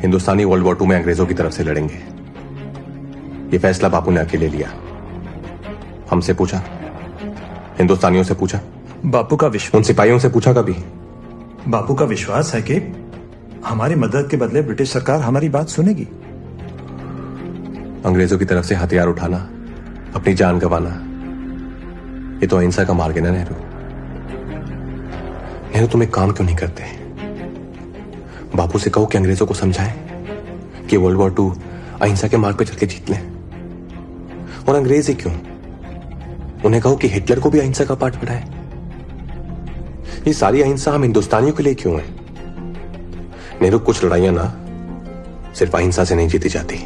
Hindustani world war to में अंग्रेज़ों की तरफ़ से लड़ेंगे। ये फैसला बापू ने अकेले लिया। हमसे पूछा। हिंदुस्तानियों से पूछा। बापू का विश्वास उन सिपाहियों से पूछा कभी? बापू का विश्वास है कि हमारी मदद के बदले ब्रिटिश सरकार हमारी बात सुनेगी। अंग्रेज़ों की तरफ़ से हथियार उठाना अपनी जान गंवाना ये तो अहिंसा का मार्ग है ना नेहरू? नेहरू तुम एक काम क्यों नहीं करते? बापू से कहो कि अंग्रेज़ों को समझाएँ कि वर्ल्ड वॉर टू अहिंसा के मार्ग पर चल के जीत लें। और अंग्रेज़ ही क्यों? उन्हें कहो कि हिटलर को भी अहिंसा का पाठ पढ़ाए। ये सारी अहिंसा हम हिंदुस्तानियों के लिए क्यों है? नेहरू, कुछ लड़ाइयाँ ना, सिर्फ़ अहिंसा से नहीं जीती जाती।